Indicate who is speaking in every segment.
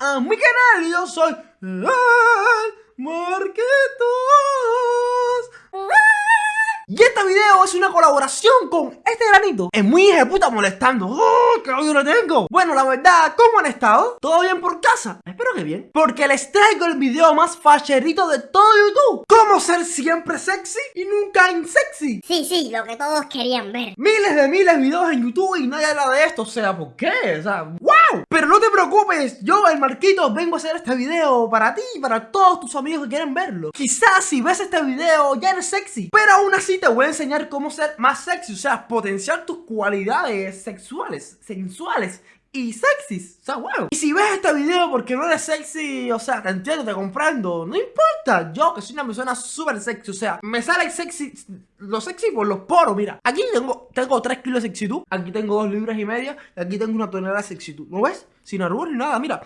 Speaker 1: a mi canal yo soy el Marquitos. Y este video es una colaboración con este granito Es muy hija de puta molestando ¡Oh, qué odio lo tengo! Bueno, la verdad, ¿cómo han estado? ¿Todo bien por casa? Espero que bien Porque les traigo el video más facherito de todo YouTube ¿Cómo ser siempre sexy y nunca insexy?
Speaker 2: Sí, sí, lo que todos querían ver
Speaker 1: Miles de miles de videos en YouTube y nadie habla de esto O sea, ¿por qué? O sea, ¡wow! Pero no te preocupes, yo, el Marquito, vengo a hacer este video para ti y para todos tus amigos que quieren verlo Quizás si ves este video ya eres sexy Pero aún así te voy a enseñar cómo ser más sexy, o sea, potenciar tus cualidades sexuales, sensuales y sexys, o sea, wow. Y si ves este video porque no eres sexy, o sea, te entiendo, te comprando, no importa. Yo que soy una persona súper sexy, o sea, me sale sexy, lo sexy por los poros, mira. Aquí tengo, tengo 3 kilos de sexitud, aquí tengo 2 libras y media, y aquí tengo una tonelada de sexitud, ¿no ves? Sin arrugas ni nada, mira,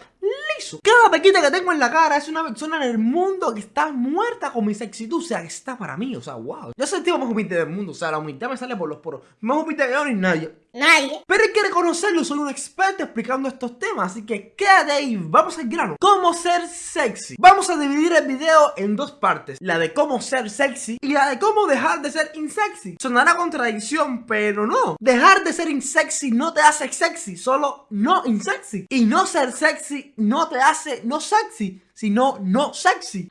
Speaker 1: Cada pequita que tengo en la cara es una persona en el mundo que está muerta con mi sexitud, o sea, que está para mí, o sea, wow. Yo soy el tipo más humilde del mundo, o sea, la humildad me sale por los poros. Más humilde que yo ni nadie.
Speaker 2: Nadie.
Speaker 1: Pero hay que reconocerlo, soy un experto explicando estos temas, así que quédate ahí, vamos al grano. ¿Cómo ser sexy? Vamos a dividir el video en dos partes, la de cómo ser sexy y la de cómo dejar de ser insexy. Sonará contradicción, pero no. Dejar de ser insexy no te hace sexy, solo no insexy. Y no ser sexy no te hace no sexy, sino no sexy.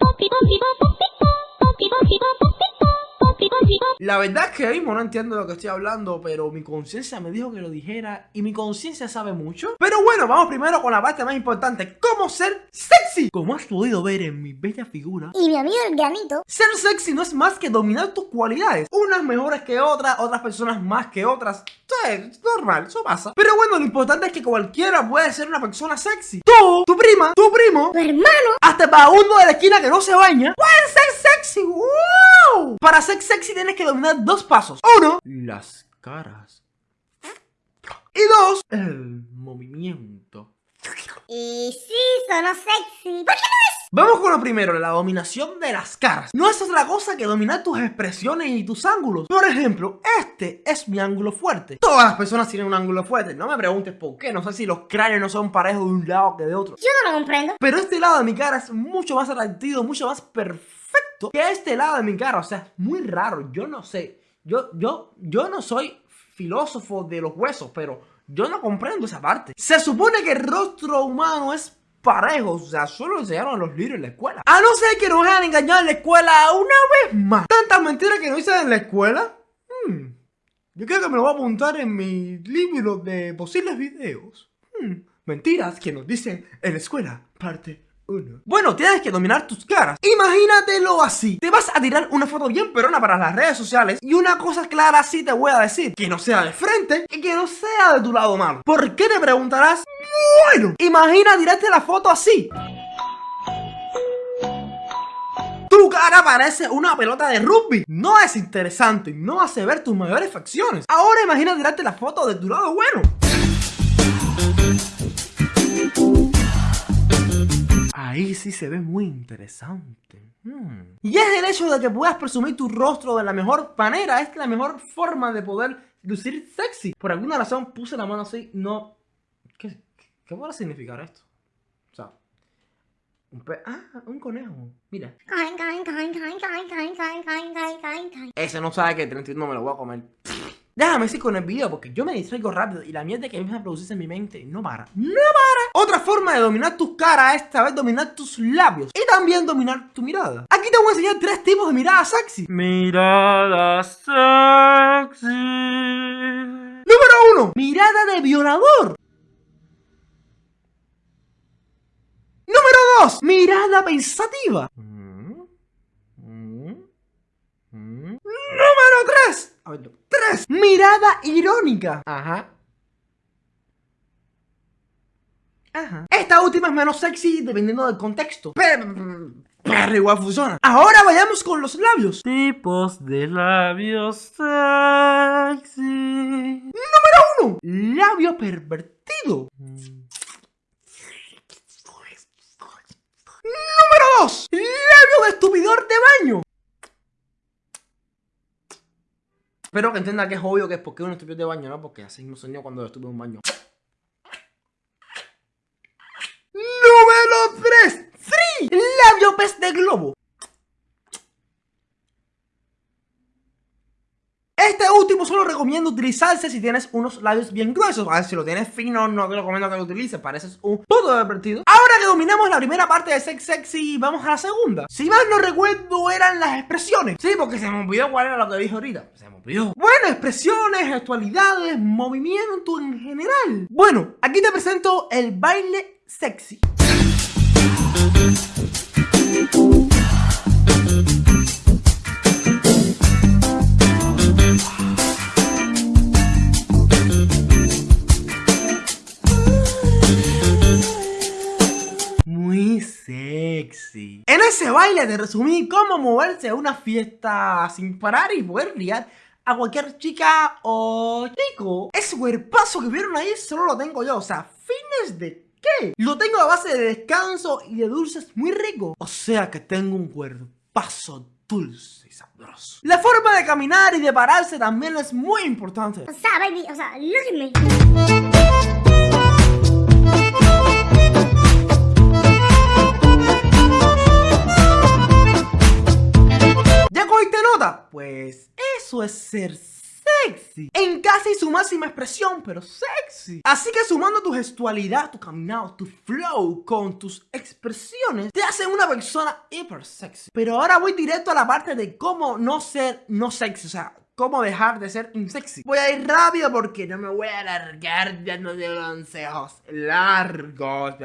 Speaker 1: La verdad es que mismo no entiendo lo que estoy hablando, pero mi conciencia me dijo que lo dijera y mi conciencia sabe mucho. Pero bueno, vamos primero con la parte más importante, cómo ser sexy. Como has podido ver en mi bella figura.
Speaker 2: Y mi amigo el granito.
Speaker 1: Ser sexy no es más que dominar tus cualidades. Unas mejores que otras, otras personas más que otras. Es normal, eso pasa. Pero bueno, lo importante es que cualquiera puede ser una persona sexy. Tú, tu prima, tu primo,
Speaker 2: Tu hermano.
Speaker 1: hasta el vagabundo de la esquina que no se baña, pueden ser sexy. ¡Wow! Para ser sexy tienes que dominar dos pasos. Uno, las caras. Y dos, el movimiento.
Speaker 2: Y sí, sonó sexy. ¿Por qué no es?
Speaker 1: Vamos con lo primero, la dominación de las caras. No es otra cosa que dominar tus expresiones y tus ángulos. Por ejemplo, este es mi ángulo fuerte. Todas las personas tienen un ángulo fuerte. No me preguntes por qué. No sé si los cráneos no son parejos de un lado que de otro.
Speaker 2: Yo no lo comprendo.
Speaker 1: Pero este lado de mi cara es mucho más atractivo, mucho más perfecto que este lado de mi cara. O sea, es muy raro. Yo no sé. Yo, yo, yo no soy filósofo de los huesos, pero yo no comprendo esa parte. Se supone que el rostro humano es parejo, o sea, solo lo enseñaron a los libros en la escuela. A no ser que nos hayan engañado en la escuela una vez más. Tantas mentiras que no hice en la escuela. Hmm, Yo creo que me lo voy a apuntar en mi libro de posibles videos. Hmm, Mentiras que nos dicen en la escuela, parte 1. Bueno, tienes que dominar tus caras. Imagínatelo así. Te vas a tirar una foto bien perona para las redes sociales y una cosa clara sí te voy a decir. Que no sea de frente y que no sea de tu lado malo. ¿Por qué te preguntarás? Bueno, imagina tirarte la foto así. Tu cara parece una pelota de rugby. No es interesante, no hace ver tus mayores facciones. Ahora imagina tirarte la foto de tu lado bueno. Ahí sí se ve muy interesante. Hmm. Y es el hecho de que puedas presumir tu rostro de la mejor manera. Es la mejor forma de poder lucir sexy. Por alguna razón puse la mano así. No... ¿Qué, qué podrá significar esto? O sea... Un pe... Ah, un conejo. Mira. Ese no sabe que el 31 me lo voy a comer. Déjame seguir con el video porque yo me distraigo rápido y la mierda que empieza a producirse en mi mente no para. ¡No para! Otra forma de dominar tus caras es esta vez dominar tus labios y también dominar tu mirada. Aquí te voy a enseñar tres tipos de mirada sexy. Mirada sexy. Número uno, mirada de violador. Número dos, mirada pensativa. Número 3. A ver, 3. Mirada irónica. Ajá. Ajá. Esta última es menos sexy dependiendo del contexto. Pero, pero igual funciona. Ahora vayamos con los labios. Tipos de labios sexy. Número 1. Labio pervertido. Número 2. Labio de estupidor de baño. Espero que entienda que es obvio que es porque uno estupió de baño, ¿no? Porque así mismo soñó cuando estuve en un baño. Número 3. ¡Sí! Labio pez de globo. Este último solo recomiendo utilizarse si tienes unos labios bien gruesos. A ver, si lo tienes fino, no te recomiendo que lo utilices. Pareces un todo divertido. Ahora que dominamos la primera parte de Sex Sexy, vamos a la segunda. Si mal no recuerdo, eran las expresiones. Sí, porque se me olvidó cuál era lo que dije ahorita. Se me olvidó. Bueno, expresiones, actualidades, movimiento en general. Bueno, aquí te presento el baile sexy. En ese baile te resumí cómo moverse a una fiesta sin parar y poder liar a cualquier chica o chico. Ese cuerpazo que vieron ahí solo lo tengo yo. O sea, fines de qué? Lo tengo a base de descanso y de dulces muy rico. O sea que tengo un cuerpazo dulce y sabroso. La forma de caminar y de pararse también es muy importante.
Speaker 2: O sea, baby, o sea, look.
Speaker 1: ¿Ya cogiste nota? Pues eso es ser sexy. En casi su máxima expresión, pero sexy. Así que sumando tu gestualidad, tu caminado, tu flow con tus expresiones, te hace una persona hiper sexy. Pero ahora voy directo a la parte de cómo no ser no sexy. O sea, cómo dejar de ser insexy. Voy a ir rápido porque no me voy a alargar dándote consejos largos.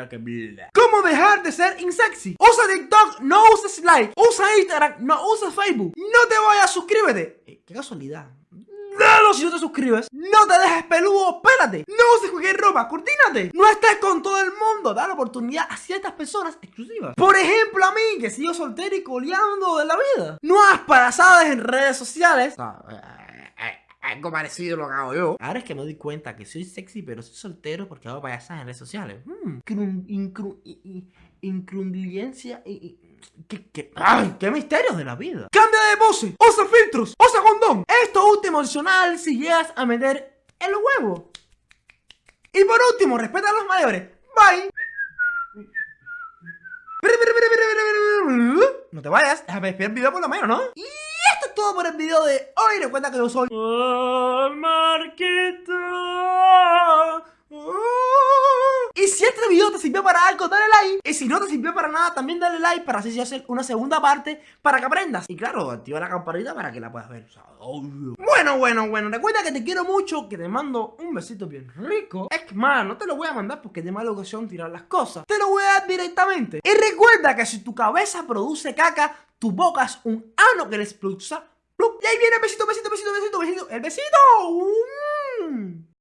Speaker 1: ¿Cómo dejar de ser insexy? Usa TikTok, no uses like. Usa Instagram, no uses Facebook. No te vayas, suscríbete. Eh, qué casualidad. Dalo si no te suscribes. No te dejes peludo, espérate. No uses cualquier ropa, coordínate. No estés con todo el mundo. Da la oportunidad a ciertas personas exclusivas. Por ejemplo, a mí, que sigo soltero y coleando de la vida. No hagas parazadas en redes sociales. Eh, eh, algo parecido a lo que hago yo. Ahora es que me doy cuenta que soy sexy, pero soy soltero porque hago payasadas en redes sociales. Hmm, incru- i- i- incrundiencia y... y- ¿Qué, qué, ay, qué misterios de la vida. Cambia de pose, usa filtros, usa condón. Esto último adicional si llegas a meter el huevo. Y por último, respeta a los mayores. Bye. No te vayas, déjame despedir el video por lo menos, ¿no? Y esto es todo por el video de hoy. Recuerda que yo soy... El Marquito. Y si este video te sirvió para algo, dale Y si no te sirvió para nada, también dale like para así hacer una segunda parte para que aprendas. Y claro, activa la campanita para que la puedas ver. Bueno, bueno, bueno. Recuerda que te quiero mucho, que te mando un besito bien rico. Es que, no te lo voy a mandar porque es de mala ocasión tirar las cosas. Te lo voy a dar directamente. Y recuerda que si tu cabeza produce caca, tu boca es un ano que le expulsa. Y ahí viene el besito, besito, besito, besito, besito. El besito.